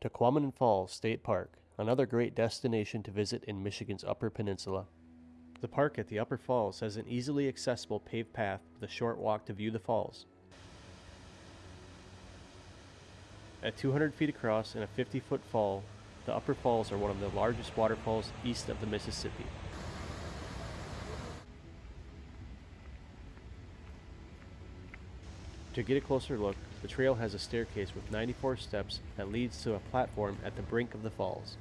Tahquamenon Falls State Park, another great destination to visit in Michigan's Upper Peninsula. The park at the Upper Falls has an easily accessible paved path with a short walk to view the falls. At 200 feet across and a 50 foot fall, the Upper Falls are one of the largest waterfalls east of the Mississippi. To get a closer look, the trail has a staircase with 94 steps that leads to a platform at the brink of the falls.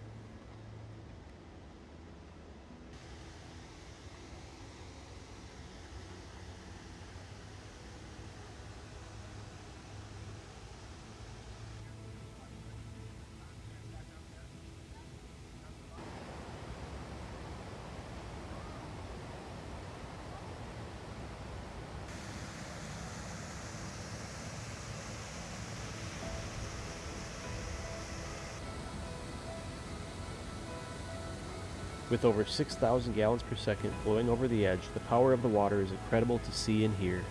With over 6,000 gallons per second flowing over the edge, the power of the water is incredible to see and hear.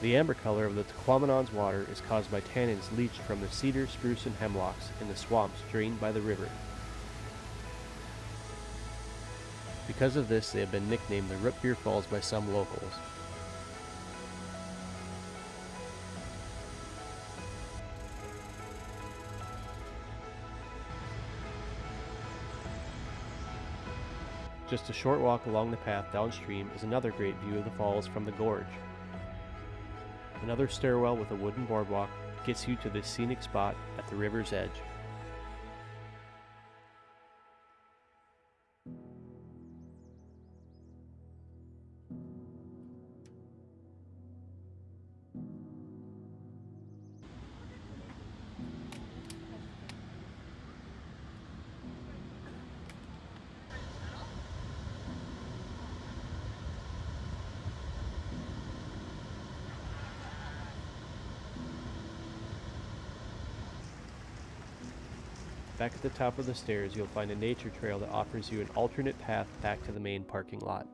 The amber color of the Tahquamenon's water is caused by tannins leached from the cedar, spruce, and hemlocks in the swamps drained by the river. Because of this, they have been nicknamed the Root Beer Falls by some locals. Just a short walk along the path downstream is another great view of the falls from the gorge. Another stairwell with a wooden boardwalk gets you to this scenic spot at the river's edge. Back at the top of the stairs, you'll find a nature trail that offers you an alternate path back to the main parking lot.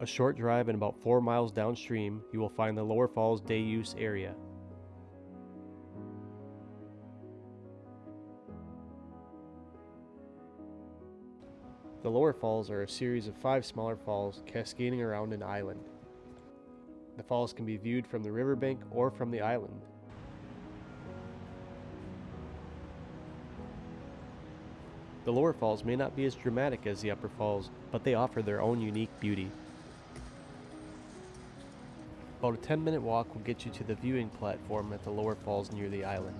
A short drive and about 4 miles downstream, you will find the Lower Falls Day Use area. The lower falls are a series of five smaller falls cascading around an island. The falls can be viewed from the riverbank or from the island. The lower falls may not be as dramatic as the upper falls, but they offer their own unique beauty. About a 10 minute walk will get you to the viewing platform at the lower falls near the island.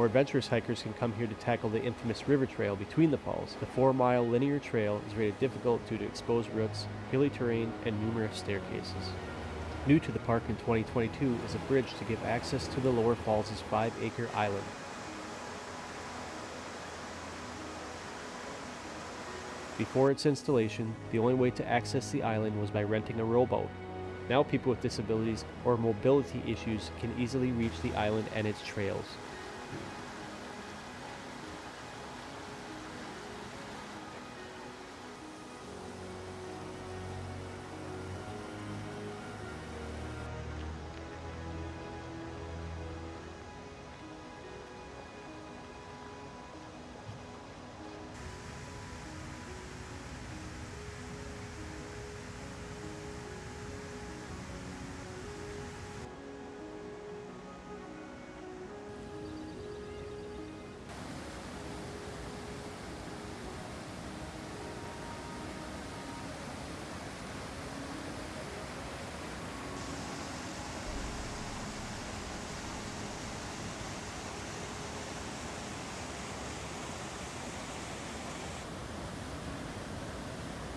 More adventurous hikers can come here to tackle the infamous river trail between the falls. The four mile linear trail is rated difficult due to exposed roots, hilly terrain, and numerous staircases. New to the park in 2022 is a bridge to give access to the lower falls' 5 acre island. Before its installation, the only way to access the island was by renting a rowboat. Now people with disabilities or mobility issues can easily reach the island and its trails.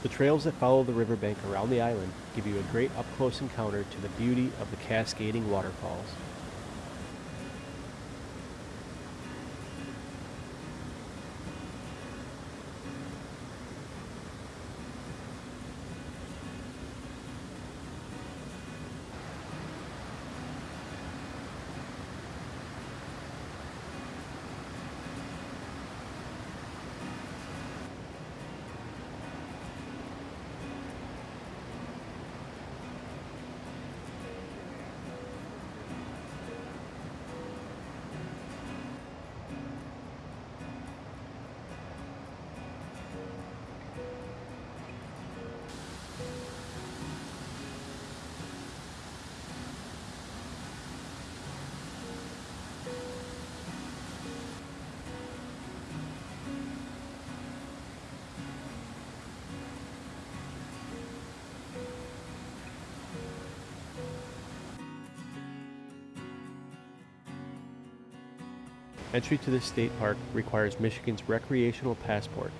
The trails that follow the riverbank around the island give you a great up close encounter to the beauty of the cascading waterfalls. Entry to this state park requires Michigan's recreational passport.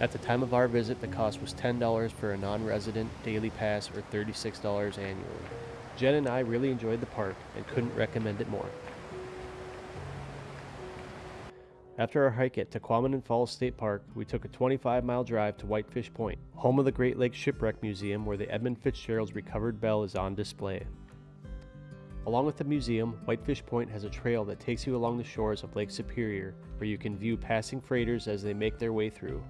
At the time of our visit, the cost was $10 for a non resident daily pass or $36 annually. Jen and I really enjoyed the park and couldn't recommend it more. After our hike at Tahquamenon Falls State Park, we took a 25 mile drive to Whitefish Point, home of the Great Lakes Shipwreck Museum where the Edmund Fitzgerald's recovered bell is on display. Along with the museum, Whitefish Point has a trail that takes you along the shores of Lake Superior where you can view passing freighters as they make their way through.